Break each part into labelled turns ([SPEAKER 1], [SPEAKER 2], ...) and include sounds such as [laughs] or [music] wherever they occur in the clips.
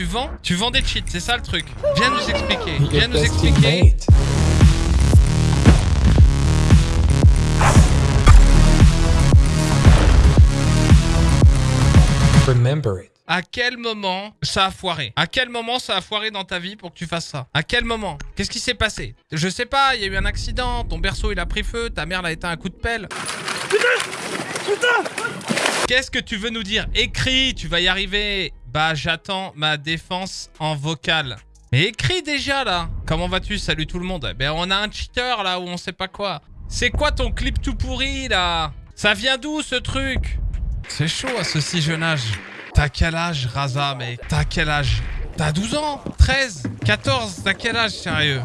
[SPEAKER 1] tu vends Tu vends des cheats, c'est ça le truc. Viens nous expliquer. Viens nous expliquer.
[SPEAKER 2] Remember it.
[SPEAKER 1] À quel moment ça a foiré? À quel moment ça a foiré dans ta vie pour que tu fasses ça? À quel moment? Qu'est-ce qui s'est passé? Je sais pas, il y a eu un accident, ton berceau il a pris feu, ta mère l'a éteint un coup de pelle. Qu'est-ce que tu veux nous dire? Écris, tu vas y arriver. Bah j'attends ma défense en vocal. Mais écris déjà là Comment vas-tu? Salut tout le monde. Ben on a un cheater là où on sait pas quoi. C'est quoi ton clip tout pourri là? Ça vient d'où ce truc? C'est chaud à ce si jeune âge. T'as quel âge Raza mec T'as quel âge? T'as 12 ans? 13 14 T'as quel âge sérieux?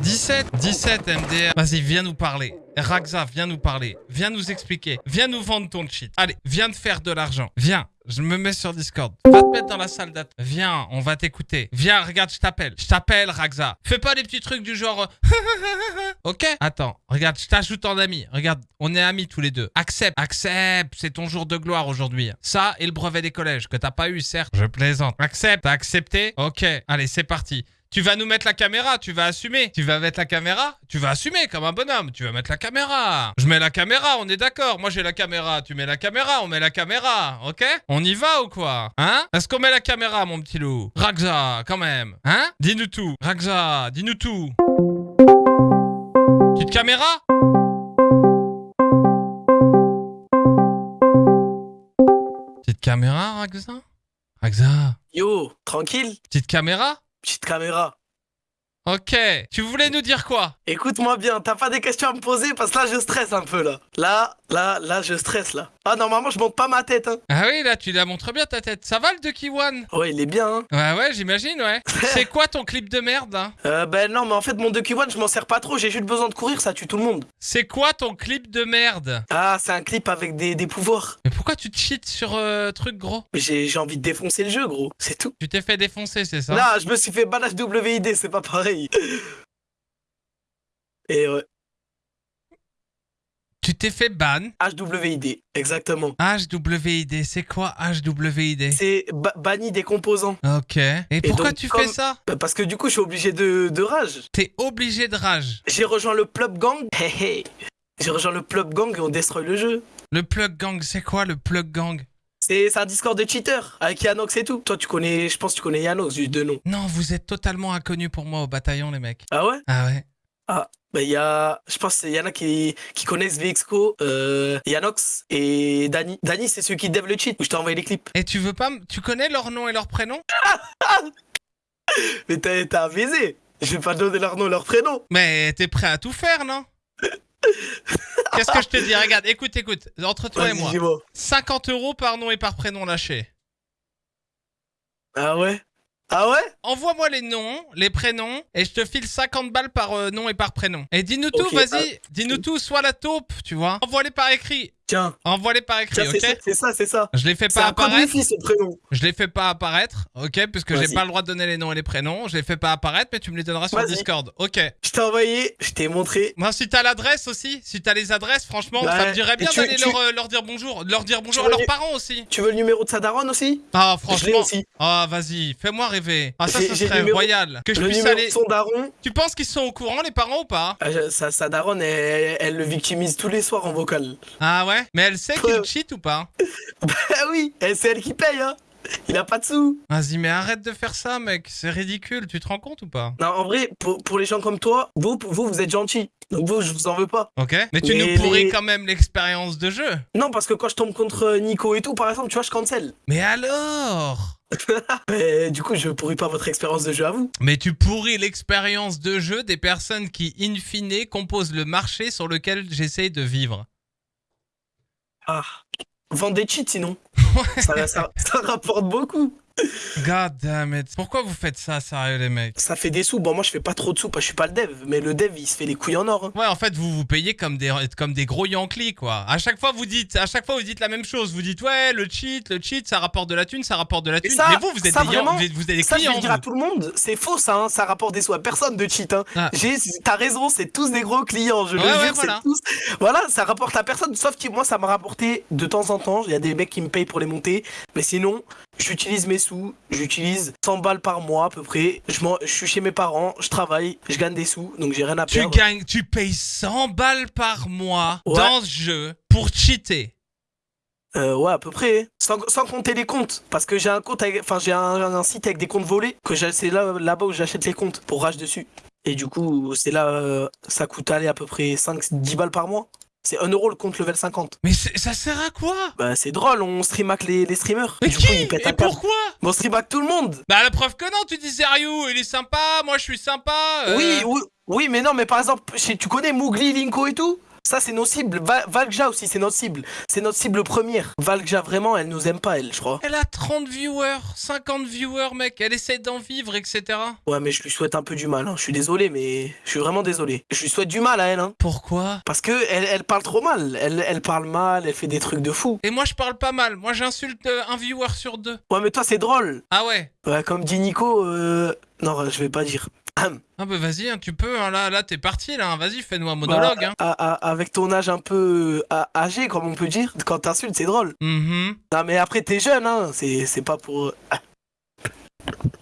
[SPEAKER 1] 17 17 MDR Vas-y viens nous parler. Raxa, viens nous parler. Viens nous expliquer. Viens nous vendre ton cheat. Allez, viens te faire de l'argent. Viens. Je me mets sur Discord. Va te mettre dans la salle d'attente. Viens, on va t'écouter. Viens, regarde, je t'appelle. Je t'appelle, Raxa. Fais pas des petits trucs du genre... euh, [laughs] ok? Attends, regarde, je t'ajoute en ami. Regarde, on est amis tous les deux. Accepte, accepte. C'est ton jour de gloire aujourd'hui. Ça et le brevet des collèges que t'as pas eu, certes. Je plaisante. Accepte, t'as accepté? Ok, allez, c'est parti. Tu vas nous mettre la caméra, tu vas assumer. Tu vas mettre la caméra, tu vas assumer comme un bonhomme. Tu vas mettre la caméra. Je mets la caméra, on est d'accord. Moi j'ai la caméra, tu mets la caméra, on met la caméra, ok? On y va ou quoi? Hein? Est-ce qu'on met la caméra, mon petit loup? Raxa, quand même. Hein? Dis-nous tout. Raxa, dis-nous tout. Petite caméra Petite caméra, Raxa Raxa
[SPEAKER 3] Yo, tranquille,
[SPEAKER 1] Petite caméra
[SPEAKER 3] petite caméra.
[SPEAKER 1] Ok. Tu voulais nous dire quoi?
[SPEAKER 3] Écoute-moi bien, t'as pas des questions à me poser parce que là je stresse un peu là. Là, là, là je stresse là. Ah normalement je monte pas ma tête hein.
[SPEAKER 1] Ah oui, là, tu la montres bien ta tête. Ça va le Ducky One?
[SPEAKER 3] Ouais il est bien hein.
[SPEAKER 1] Ouais, ouais, j'imagine, ouais. [laughs] C'est quoi ton clip de merde hein
[SPEAKER 3] Euh, ben non mais en fait mon Ducky One je m'en sers pas trop, j'ai juste besoin de courir, ça tue tout le monde.
[SPEAKER 1] C'est quoi ton clip de merde?
[SPEAKER 3] Ah c'est un clip avec des, des pouvoirs.
[SPEAKER 1] Mais pourquoi tu te cheats sur euh, truc gros?
[SPEAKER 3] Mais J'ai envie de défoncer le jeu gros, c'est tout.
[SPEAKER 1] Tu t'es fait défoncer, c'est ça?
[SPEAKER 3] Là je me suis fait balage WID, c'est pas pareil. [laughs] Et ouais,
[SPEAKER 1] t'es fait ban
[SPEAKER 3] HWID, exactement.
[SPEAKER 1] HWID, c'est quoi HWID
[SPEAKER 3] C'est ba- banni des composants.
[SPEAKER 1] Ok. Et pourquoi
[SPEAKER 3] donc,
[SPEAKER 1] tu
[SPEAKER 3] comme-
[SPEAKER 1] fais ça?
[SPEAKER 3] Bah, Parce que du coup je suis obligé de, de rage.
[SPEAKER 1] T'es obligé de rage.
[SPEAKER 3] J'ai rejoint le Plub Gang. [laughs] Hey, hey. J'ai rejoint le Plub Gang et on destroy le jeu.
[SPEAKER 1] Le plug gang, c'est quoi le plug gang?
[SPEAKER 3] C'est un Discord de cheaters avec Yanox et tout. Toi, tu connais, je pense que tu connais Yanox, juste de nom.
[SPEAKER 1] Non, vous êtes totalement inconnus pour moi au bataillon, les mecs.
[SPEAKER 3] Ah ouais?
[SPEAKER 1] Ah ouais
[SPEAKER 3] Bah, il y a, je pense qu'il y en a qui, qui connaissent VXCO, euh, Yanox et Dani. Dani, c'est celui qui dev le cheat où je t'ai envoyé les clips.
[SPEAKER 1] Et tu veux pas... Tu connais leur nom et leur prénom? [laughs]
[SPEAKER 3] Mais t'as baiser. Je vais pas donner leur nom, leur prénom.
[SPEAKER 1] Mais t'es prêt à tout faire, non? [laughs] Qu'est-ce que je te dis? Regarde, écoute, écoute. Entre toi et moi.
[SPEAKER 3] dis-moi.
[SPEAKER 1] 50 euros par nom et par prénom lâché.
[SPEAKER 3] Ah ouais? Ah ouais?
[SPEAKER 1] Envoie-moi les noms, les prénoms, et je te file 50 balles par euh, nom et par prénom. Et dis-nous tout, vas-y. Dis-nous tout, soit la taupe, tu vois. Envoie-les par écrit.
[SPEAKER 3] Tiens,
[SPEAKER 1] Envoie-les par écrit,
[SPEAKER 3] tiens, ça,
[SPEAKER 1] ok
[SPEAKER 3] c'est ça, c'est ça.
[SPEAKER 1] Je les fais pas apparaître.
[SPEAKER 3] ce prénom.
[SPEAKER 1] Je les fais pas apparaître, ok Puisque j'ai pas le droit de donner les noms et les prénoms. Je les fais pas apparaître, mais tu me les donneras sur. Discord. Ok.
[SPEAKER 3] Je t'ai envoyé, je t'ai montré.
[SPEAKER 1] Moi, si t'as l'adresse aussi, si t'as les adresses, franchement,
[SPEAKER 3] Ouais.
[SPEAKER 1] ça me dirait bien d'aller
[SPEAKER 3] tu-
[SPEAKER 1] leur, euh, leur dire bonjour. Leur dire bonjour à leurs parents aussi.
[SPEAKER 3] Tu veux le numéro de sa daronne aussi?
[SPEAKER 1] Ah, franchement.
[SPEAKER 3] aussi.
[SPEAKER 1] Ah, vas-y, fais-moi rêver. Ah, ça,
[SPEAKER 3] le
[SPEAKER 1] serait
[SPEAKER 3] numéro-
[SPEAKER 1] royal. Que je
[SPEAKER 3] Le
[SPEAKER 1] puisse aller.
[SPEAKER 3] de son daron.
[SPEAKER 1] Tu penses qu'ils sont au courant, les parents, ou pas?
[SPEAKER 3] Je- Sa, daronne, elle, elle le victimise tous les soirs en vocal.
[SPEAKER 1] Ah ouais? Mais elle sait qu'il cheat ou pas [laughs]
[SPEAKER 3] Ah oui, et c'est elle qui paye, hein. Il a pas de sous.
[SPEAKER 1] Vas-y, mais arrête de faire ça, mec. C'est ridicule. Tu te rends compte ou pas
[SPEAKER 3] Non, en vrai, pour, pour les gens comme toi, vous, vous, vous êtes gentils. Donc vous, je vous en veux pas.
[SPEAKER 1] Ok Mais tu
[SPEAKER 3] Mais
[SPEAKER 1] nous pourris
[SPEAKER 3] les-
[SPEAKER 1] quand même l'expérience de jeu.
[SPEAKER 3] Non, parce que quand je tombe contre Nico et tout, par exemple, tu vois, je cancel.
[SPEAKER 1] Mais alors [laughs]
[SPEAKER 3] Mais du coup, je pourris pas votre expérience de jeu à vous.
[SPEAKER 1] Mais tu pourris l'expérience de jeu des personnes qui, in fine, composent le marché sur lequel j'essaie de vivre.
[SPEAKER 3] Ah. Vendre des cheats sinon. [laughs] ça, ça- ça rapporte beaucoup.
[SPEAKER 1] God damn it. Pourquoi vous faites ça, sérieux, les mecs?
[SPEAKER 3] Ça fait des sous. Bon, moi, je fais pas trop de sous parce que je suis pas le dev. Mais le dev, il se fait les couilles en or. hein.
[SPEAKER 1] Ouais, en fait, vous vous payez comme des, comme des gros Yankees, quoi. À chaque fois, vous dites, à chaque fois, vous dites la même chose. Vous dites, ouais, le cheat, le cheat, ça rapporte de la thune, ça rapporte de la thune.
[SPEAKER 3] ça-
[SPEAKER 1] Mais vous, vous êtes
[SPEAKER 3] ça,
[SPEAKER 1] des, Yan-
[SPEAKER 3] vraiment,
[SPEAKER 1] vous êtes, vous êtes des
[SPEAKER 3] Ça, je vais
[SPEAKER 1] clients.
[SPEAKER 3] le dire à
[SPEAKER 1] vous.
[SPEAKER 3] tout le monde. C'est faux, ça. hein. Ça rapporte des sous à personne de cheat. Hein.
[SPEAKER 1] Ah.
[SPEAKER 3] J'ai- T'as raison, c'est tous des gros clients. Je le
[SPEAKER 1] Ouais, ouais,
[SPEAKER 3] jure,
[SPEAKER 1] voilà.
[SPEAKER 3] c'est tous. Voilà, ça rapporte à personne. Sauf que moi, ça m'a rapporté de temps en temps. Il y a des mecs qui me payent pour les monter. Mais sinon, j'utilise mes sous, j'utilise 100 balles par mois à peu près. Je, suis chez mes parents, je travaille, je gagne des sous, donc j'ai rien à
[SPEAKER 1] Tu
[SPEAKER 3] perdre.
[SPEAKER 1] gagnes, tu payes 100 balles par mois
[SPEAKER 3] Ouais.
[SPEAKER 1] dans ce jeu pour cheater.
[SPEAKER 3] Euh, ouais, à peu près. Sans, sans compter les comptes. Parce que j'ai un compte, enfin j'ai un, un site avec des comptes volés. Que c'est là, là-bas où j'achète les comptes pour rage dessus. Et du coup, c'est là, euh, ça coûte aller à peu près 5-10 balles par mois. C'est 1 euro le compte level 50.
[SPEAKER 1] Mais ça sert à quoi?
[SPEAKER 3] Bah c'est drôle, on stream avec les, les streamers.
[SPEAKER 1] Mais
[SPEAKER 3] du
[SPEAKER 1] qui?
[SPEAKER 3] coup, ils pètent
[SPEAKER 1] Et
[SPEAKER 3] un câble.
[SPEAKER 1] pourquoi?
[SPEAKER 3] Bon, on stream avec tout le monde.
[SPEAKER 1] Bah la preuve que non, tu dis Ryu, il est sympa, moi je suis sympa. euh.
[SPEAKER 3] Oui, oui, oui, mais non, mais par exemple, tu connais Mougli, Linko et tout? Ça, c'est nos cibles. Va- Valkja aussi, c'est notre cible. C'est notre cible première. Valkja, vraiment, elle nous aime pas, elle, je crois.
[SPEAKER 1] Elle a 30 viewers, 50 viewers, mec. Elle essaie d'en vivre, etc.
[SPEAKER 3] Ouais, mais je lui souhaite un peu du mal. hein. Je suis désolé, mais je suis vraiment désolé. Je lui souhaite du mal à elle, hein.
[SPEAKER 1] Pourquoi?
[SPEAKER 3] Parce que elle, elle parle trop mal. Elle, elle parle mal, elle fait des trucs de fou.
[SPEAKER 1] Et moi je parle pas mal. Moi j'insulte euh, un viewer sur deux.
[SPEAKER 3] Ouais, mais toi, c'est drôle.
[SPEAKER 1] Ah ouais
[SPEAKER 3] Ouais, comme dit Nico, euh... non, je vais pas dire. [clears throat]
[SPEAKER 1] Ah bah vas-y, hein, tu peux. hein, là, là t'es parti, là. hein. Vas-y, fais-nous un monologue. hein.
[SPEAKER 3] Bah, à- à- avec ton âge un peu euh, âgé, comme on peut dire, quand t'insultes, c'est drôle.
[SPEAKER 1] Mhm.
[SPEAKER 3] Non, mais après, t'es jeune, hein. C'est c'est pas pour. [laughs]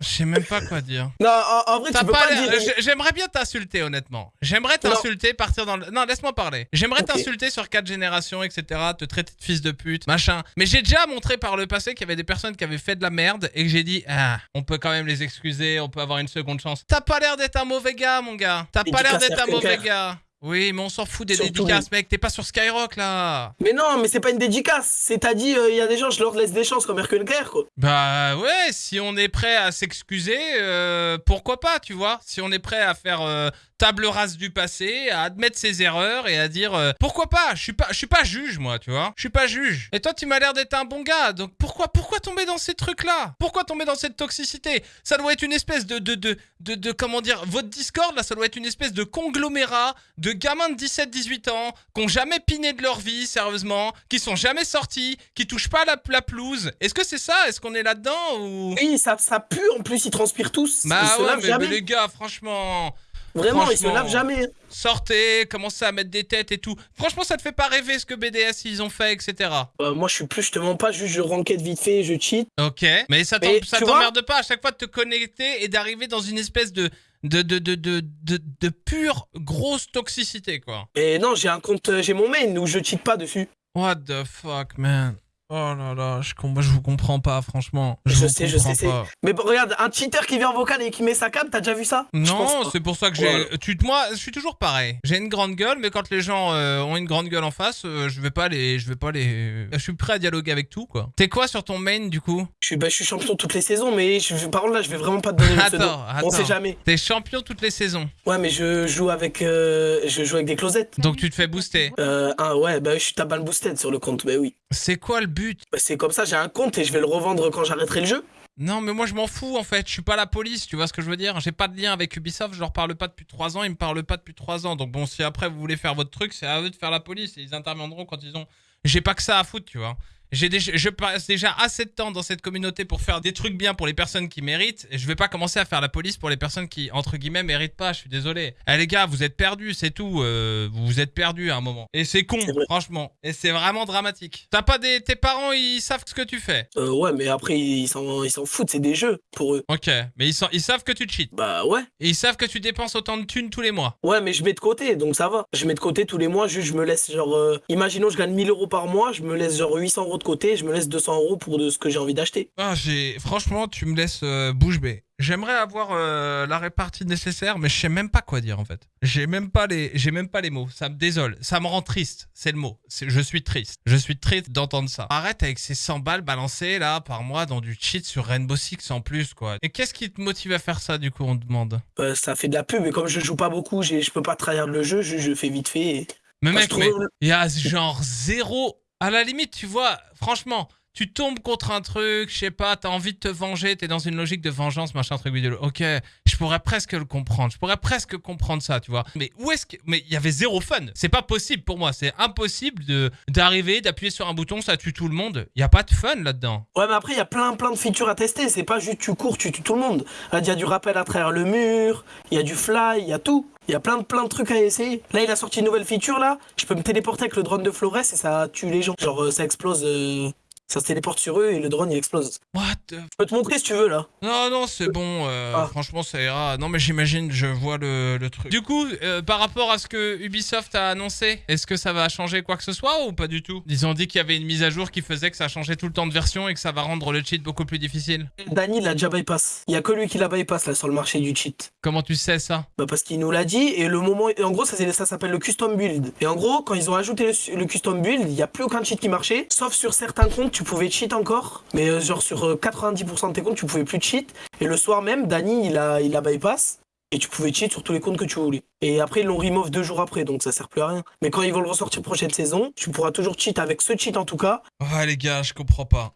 [SPEAKER 1] Je sais même pas quoi dire.
[SPEAKER 3] Non, en, en vrai,
[SPEAKER 1] T'as
[SPEAKER 3] tu peux
[SPEAKER 1] pas
[SPEAKER 3] pas,
[SPEAKER 1] l'air-
[SPEAKER 3] dire.
[SPEAKER 1] j'ai- J'aimerais bien t'insulter, honnêtement. J'aimerais t'insulter, partir dans le. Non, laisse-moi parler. J'aimerais t'insulter sur quatre générations, etc. Te traiter de fils de pute, machin. Mais j'ai déjà montré par le passé qu'il y avait des personnes qui avaient fait de la merde et que j'ai dit, ah, on peut quand même les excuser, on peut avoir une seconde chance. T'as pas l'air d'être un mauvais gars, mon gars. T'as pas l'air d'être un mauvais gars. Oui, mais on s'en fout des
[SPEAKER 3] Surtout
[SPEAKER 1] dédicaces, mec. T'es pas sur Skyrock, là.
[SPEAKER 3] Mais non, mais c'est pas une dédicace. C'est t'as dit, il y a des gens, je leur laisse des chances comme Hercule Claire, quoi.
[SPEAKER 1] Bah ouais, si on est prêt à s'excuser, euh, pourquoi pas, tu vois Si on est prêt à faire euh, table rase du passé, à admettre ses erreurs et à dire euh, pourquoi pas? Je suis pas, je suis pas juge, moi, tu vois? Je suis pas juge. Et toi, tu m'as l'air d'être un bon gars, donc pourquoi, pourquoi tomber dans ces trucs-là? Pourquoi tomber dans cette toxicité? Ça doit être une espèce de, de, de, de, de- comment dire Votre Discord là, ça doit être une espèce de conglomérat de gamins de 17-18 ans qui ont jamais piné de leur vie, sérieusement, qui sont jamais sortis, qui touchent pas la, la pelouse. Est-ce que c'est ça? Est-ce qu'on est là-dedans ou?
[SPEAKER 3] Oui, ça, ça pue, en plus, ils transpirent tous.
[SPEAKER 1] Bah ouais, mais, les gars, franchement,
[SPEAKER 3] Vraiment, ils se lavent jamais.
[SPEAKER 1] sortez, commencez à mettre des têtes et tout. Franchement, ça te fait pas rêver ce que BDS ils ont fait, etc.
[SPEAKER 3] Euh, moi, je suis plus, je te mens pas, juste je ranked vite fait, je cheat.
[SPEAKER 1] Ok, mais ça t'emmerde pas à chaque fois de te connecter et d'arriver dans une espèce de de, de, de, de, de, de pure grosse toxicité, quoi.
[SPEAKER 3] Et non, j'ai un compte, euh, j'ai mon main où je cheat pas dessus.
[SPEAKER 1] What the fuck, man. Oh là là, je, com- moi, je vous comprends pas, franchement. Je,
[SPEAKER 3] Je
[SPEAKER 1] vous
[SPEAKER 3] sais, je sais,
[SPEAKER 1] pas.
[SPEAKER 3] Mais bon, regarde, un cheater qui vient en vocal et qui met sa cam, t'as déjà vu ça?
[SPEAKER 1] Non, c'est pour ça que j'ai. Tu, moi, je suis toujours pareil. J'ai une grande gueule, mais quand les gens euh, ont une grande gueule en face, euh, je vais pas les, je vais pas les. Je suis prêt à dialoguer avec tout, quoi. T'es quoi sur ton main, du coup?
[SPEAKER 3] Je suis, bah, je suis champion toutes les saisons, mais je, par contre là, je vais vraiment pas te donner le pseudo.
[SPEAKER 1] Attends, attends.
[SPEAKER 3] On sait jamais.
[SPEAKER 1] T'es champion toutes les saisons,
[SPEAKER 3] Ouais, mais je joue avec, euh, je joue avec des closettes.
[SPEAKER 1] donc tu te fais booster.
[SPEAKER 3] Euh, ah ouais, bah je suis tabac boosted sur le compte, mais oui.
[SPEAKER 1] C'est quoi le but
[SPEAKER 3] Bah, c'est comme ça, j'ai un compte et je vais le revendre quand j'arrêterai le jeu.
[SPEAKER 1] Non, mais moi je m'en fous en fait. Je suis pas la police, tu vois ce que je veux dire? J'ai pas de lien avec Ubisoft, je leur parle pas depuis 3 ans, ils me parlent pas depuis 3 ans. Donc bon, si après vous voulez faire votre truc, c'est à eux de faire la police et ils interviendront quand ils ont. J'ai pas que ça à foutre, tu vois. J'ai déjà, je passe déjà assez de temps dans cette communauté pour faire des trucs bien pour les personnes qui méritent. Et je vais pas commencer à faire la police pour les personnes qui, entre guillemets, méritent pas. Je suis désolé. Eh les gars, vous êtes perdus, c'est tout. Euh, vous vous êtes perdus à un moment. Et c'est con, franchement. Et c'est vraiment dramatique. T'as pas des. Tes parents, ils savent ce que tu fais?
[SPEAKER 3] Euh, ouais, mais après, ils s'en ils s'en foutent, c'est des jeux pour eux.
[SPEAKER 1] Ok. Mais ils, sont- ils savent que tu cheats.
[SPEAKER 3] Bah ouais.
[SPEAKER 1] Et ils savent que tu dépenses autant de thunes tous les mois.
[SPEAKER 3] Ouais, mais je mets de côté, donc ça va. Je mets de côté tous les mois, juste je me laisse genre. euh, imaginons, je gagne 1000 euros par mois, je me laisse genre 800 euros de côté, je me laisse 200 euros pour de ce que j'ai envie d'acheter.
[SPEAKER 1] Ah. Franchement, tu me laisses euh, bouche bée. J'aimerais avoir euh, la répartie nécessaire, mais je sais même pas quoi dire en fait. J'ai même pas les, j'ai même pas les mots. Ça me désole, ça me rend triste. C'est le mot. Je suis triste. Je suis triste d'entendre ça. Arrête avec ces 100 balles balancées là par mois dans du cheat sur Rainbow Six en plus quoi. Et qu'est-ce qui te motive à faire ça du coup On te demande?
[SPEAKER 3] Euh, ça fait de la pub, et comme je joue pas beaucoup, je peux pas trahir le jeu, je, je fais vite fait. Et...
[SPEAKER 1] Mais
[SPEAKER 3] Quand
[SPEAKER 1] mec, mais il y a genre zéro. À la limite, tu vois, franchement, tu tombes contre un truc, je sais pas, t'as envie de te venger, t'es dans une logique de vengeance, machin, truc vidéo. Ok, je pourrais presque le comprendre, je pourrais presque comprendre ça, tu vois. Mais où est-ce que. Mais il y avait zéro fun. C'est pas possible pour moi, c'est impossible d'arriver, d'appuyer sur un bouton, ça tue tout le monde. Il y a pas de fun là-dedans.
[SPEAKER 3] Ouais, mais après, il y a plein, plein de features à tester. C'est pas juste tu cours, tu tues tout le monde. Il y a du rappel à travers le mur, il y a du fly, il y a tout. Il y a plein de, plein de trucs à essayer. Là, il a sorti une nouvelle feature, là. Je peux me téléporter avec le drone de Flores et ça tue les gens. Genre, euh, ça explose. euh, Ça se téléporte sur eux et le drone il explose.
[SPEAKER 1] What the...
[SPEAKER 3] Je peux te montrer si tu veux là.
[SPEAKER 1] Non, non, c'est bon. euh,
[SPEAKER 3] Ah.
[SPEAKER 1] Franchement, ça ira. Non, mais j'imagine, je vois le, le truc. Du coup, euh, par rapport à ce que Ubisoft a annoncé, est-ce que ça va changer quoi que ce soit ou pas du tout? Ils ont dit qu'il y avait une mise à jour qui faisait que ça changeait tout le temps de version et que ça va rendre le cheat beaucoup plus difficile.
[SPEAKER 3] Dany l'a déjà bypass. Il y a que lui qui l'a bypass là sur le marché du cheat.
[SPEAKER 1] Comment tu sais ça?
[SPEAKER 3] Bah parce qu'il nous l'a dit et le moment et en gros ça, s'appelle le custom build. Et en gros quand ils ont ajouté le, le custom build, il y a plus aucun cheat qui marchait, sauf sur certains comptes tu pouvais cheat encore, mais euh, genre sur euh, 90% de tes comptes tu pouvais plus cheat. Et le soir même, Dany il a il a bypass. Et tu pouvais cheat sur tous les comptes que tu voulais. Et après, ils l'ont remove deux jours après, donc ça sert plus à rien. Mais quand ils vont le ressortir prochaine saison, tu pourras toujours cheat avec ce cheat en tout cas.
[SPEAKER 1] Ouais, les gars, je comprends pas.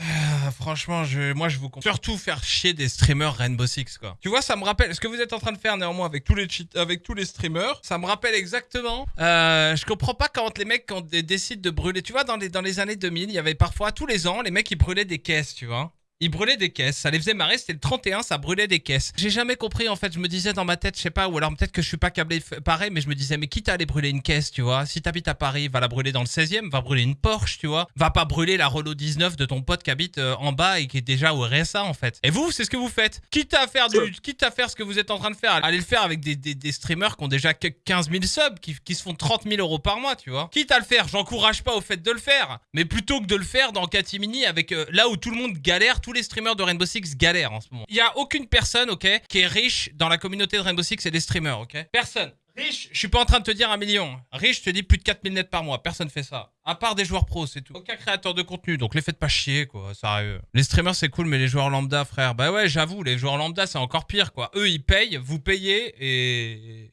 [SPEAKER 1] Ah, franchement, je, moi je vous comprends. Surtout faire chier des streamers Rainbow Six quoi. Tu vois, ça me rappelle ce que vous êtes en train de faire néanmoins avec tous les cheat, avec tous les streamers. Ça me rappelle exactement. Euh, je comprends pas quand les mecs quand décident de brûler. Tu vois, dans les dans les années 2000, il y avait parfois tous les ans les mecs ils brûlaient des caisses, tu vois. Ils brûlaient des caisses, ça les faisait marrer, c'était le 31, ça brûlait des caisses. J'ai jamais compris en fait, je me disais dans ma tête, je sais pas, ou alors peut-être que je suis pas câblé pareil, mais je me disais, mais quitte à aller brûler une caisse, tu vois, si t'habites à Paris, va la brûler dans le 16e, va brûler une Porsche, tu vois, va pas brûler la Renault 19 de ton pote qui habite euh, en bas et qui est déjà au RSA en fait. Et vous, c'est ce que vous faites. Quitte à faire du, [laughs] quitte à faire ce que vous êtes en train de faire, allez le faire avec des, des, des streamers qui ont déjà que 15 000 subs, qui, qui se font 30 000 euros par mois, tu vois. Quitte à le faire, j'encourage pas au fait de le faire, mais plutôt que de le faire dans Katimini avec euh, là où tout le monde galère, tous les streamers de Rainbow Six galèrent en ce moment. Il y a aucune personne, ok, qui est riche dans la communauté de Rainbow Six et des streamers, ok? Personne. Riche, je suis pas en train de te dire un million. Riche, je te dis plus de 4000 nets par mois. Personne fait ça. À part des joueurs pros, c'est tout. Aucun créateur de contenu, donc les faites pas chier, quoi. Sérieux. Les streamers, c'est cool, mais les joueurs lambda, frère. Bah ouais, j'avoue, les joueurs lambda, c'est encore pire, quoi. Eux, ils payent, vous payez et.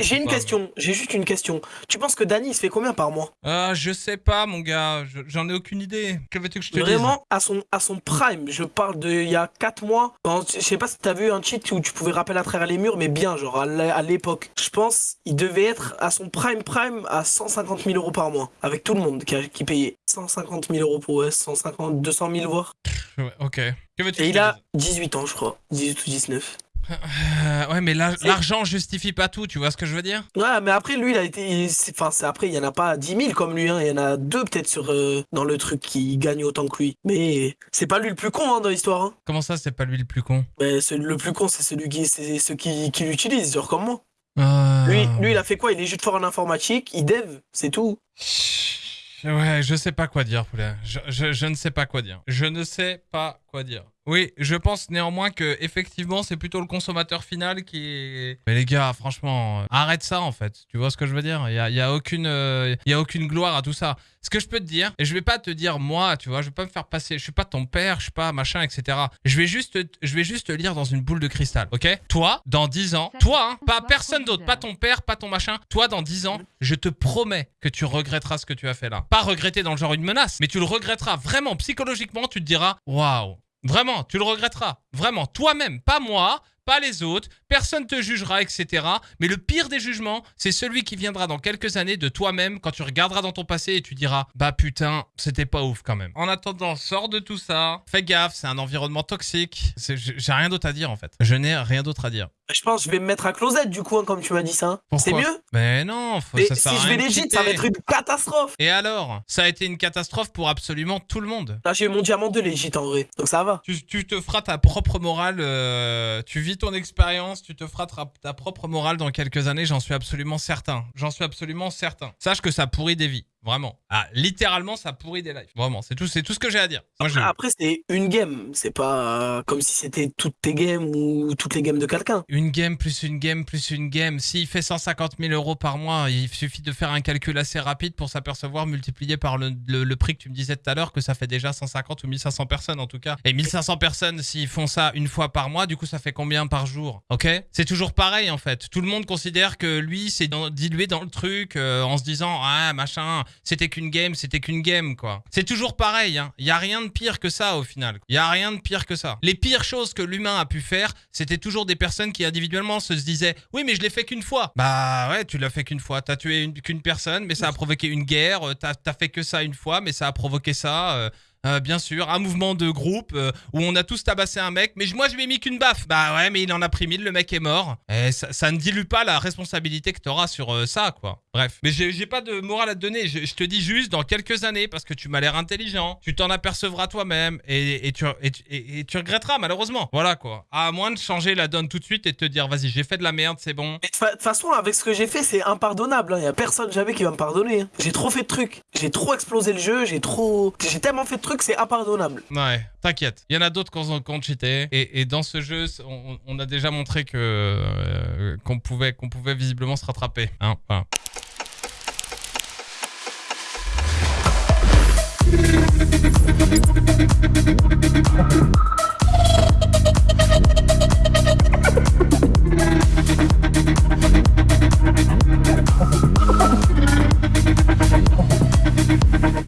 [SPEAKER 3] J'ai une
[SPEAKER 1] pas,
[SPEAKER 3] question, j'ai juste une question. Tu penses que Dany il se fait combien par mois?
[SPEAKER 1] Ah, je sais pas, mon gars. Je- J'en ai aucune idée. Que veux-tu que je te dise?
[SPEAKER 3] Vraiment, à son, à son prime, je parle de il y a 4 mois. Je sais pas si t'as vu un cheat où tu pouvais rappeler à travers les murs, mais bien, genre à l'é- à l'époque. Je pense il devait être à son prime prime à 150 000 euros par mois, avec tout le monde qui, a- qui payait. 150 000 euros pour ouais, 150, 200 000 voire.
[SPEAKER 1] Ouais, ok. Que veux-tu que
[SPEAKER 3] Et il a
[SPEAKER 1] dise?
[SPEAKER 3] 18 ans, je crois. 18 ou 19.
[SPEAKER 1] Euh, ouais, mais la- l'argent justifie pas tout, tu vois ce que je veux dire?
[SPEAKER 3] Ouais, mais après, lui, il a été. Enfin, après, il y en a pas 10 000 comme lui, hein. Il y en a deux peut-être sur euh, dans le truc qui gagnent autant que lui. Mais c'est pas lui le plus con hein, dans l'histoire. Hein.
[SPEAKER 1] Comment ça, c'est pas lui le plus con?
[SPEAKER 3] Mais le plus con, c'est celui qui, ceux qui, qui l'utilisent, genre comme moi.
[SPEAKER 1] Ah.
[SPEAKER 3] Lui, lui, il a fait quoi? Il est juste fort en informatique, il dev, c'est tout.
[SPEAKER 1] Ouais, je sais pas quoi dire, poulet. Je, je- je ne sais pas quoi dire. Je ne sais pas quoi dire. Oui, je pense néanmoins que effectivement c'est plutôt le consommateur final qui est. Mais les gars, franchement, arrête ça en fait. Tu vois ce que je veux dire? Il y a, y a aucune, euh, y a aucune gloire à tout ça. Ce que je peux te dire, et je vais pas te dire moi, tu vois, je vais pas me faire passer. Je suis pas ton père, je suis pas machin, etc. Je vais juste, je vais juste te lire dans une boule de cristal, ok? Toi, dans 10 ans, toi, hein, pas personne d'autre, pas ton père, pas ton machin. Toi, dans 10 ans, je te promets que tu regretteras ce que tu as fait là. Pas regretter dans le genre une menace, mais tu le regretteras vraiment psychologiquement. Tu te diras, waouh. Vraiment, tu le regretteras. Vraiment, toi-même, pas moi, pas les autres, personne te jugera, etc. Mais le pire des jugements, c'est celui qui viendra dans quelques années de toi-même quand tu regarderas dans ton passé et tu diras Bah putain, c'était pas ouf quand même. En attendant, sors de tout ça, fais gaffe, c'est un environnement toxique. J'ai rien d'autre à dire en fait. Je n'ai rien d'autre à dire.
[SPEAKER 3] Je pense que je vais me mettre à closette du coup, hein, comme tu m'as dit ça. hein. C'est mieux
[SPEAKER 1] Mais non, faut,
[SPEAKER 3] Et
[SPEAKER 1] ça
[SPEAKER 3] si
[SPEAKER 1] sert à
[SPEAKER 3] je vais
[SPEAKER 1] quitter.
[SPEAKER 3] ça va être une catastrophe.
[SPEAKER 1] Et alors? Ça a été une catastrophe pour absolument tout le monde.
[SPEAKER 3] Là, j'ai eu mon diamant de legit en vrai, donc ça va.
[SPEAKER 1] Tu, tu te feras ta propre morale, euh, tu vis ton expérience, tu te feras ta, ta propre morale dans quelques années, j'en suis absolument certain. J'en suis absolument certain. Sache que ça pourrit des vies, vraiment. Ah, littéralement, ça pourrit des lives. Vraiment, c'est tout, c'est tout ce que j'ai à dire. Moi,
[SPEAKER 3] Après, c'est une game, c'est pas euh, comme si c'était toutes tes games ou toutes les games de quelqu'un.
[SPEAKER 1] Une game plus une game plus une game. S'il fait 150 000 euros par mois, il suffit de faire un calcul assez rapide pour s'apercevoir, multiplié par le, le- le prix que tu me disais tout à l'heure, que ça fait déjà 150 ou 1500 personnes en tout cas. Et 1500 personnes, s'ils font ça une fois par mois, du coup, ça fait combien par jour? Ok? C'est toujours pareil en fait. Tout le monde considère que lui, c'est dilué dans le truc euh, en se disant Ah, machin, c'était qu'une game, c'était qu'une game quoi. C'est toujours pareil. Il y a rien de pire que ça au final. Il y a rien de pire que ça. Les pires choses que l'humain a pu faire, c'était toujours des personnes qui individuellement se disaient oui mais je l'ai fait qu'une fois. Bah ouais tu l'as fait qu'une fois. T'as tué une- qu'une personne mais ça a provoqué une guerre. Euh, T'as as fait que ça une fois mais ça a provoqué ça. Euh, euh, bien sûr, un mouvement de groupe euh, où on a tous tabassé un mec, mais moi je lui ai mis qu'une baffe. Bah ouais, mais il en a pris mille, le mec est mort. Ça, ne dilue pas la responsabilité que t'auras sur euh, ça, quoi. Bref, mais j'ai pas de morale à te donner. Je, te dis juste, dans quelques années, parce que tu m'as l'air intelligent, tu t'en apercevras toi-même et, tu, et, tu- et- et tu regretteras, malheureusement. Voilà, quoi. À moins de changer la donne tout de suite et de te dire, vas-y, j'ai fait de la merde, c'est bon.
[SPEAKER 3] De toute façon, avec ce que j'ai fait, c'est impardonnable. Il y a personne jamais qui va me pardonner. hein. J'ai trop fait de trucs. J'ai trop explosé le jeu. J'ai trop. J'ai tellement fait de trucs, c'est impardonnable.
[SPEAKER 1] Ouais, t'inquiète. Il y en a d'autres qui ont, cheaté. Et, dans ce jeu, on, a déjà montré que euh, qu'on pouvait, pouvait visiblement se rattraper. Hein.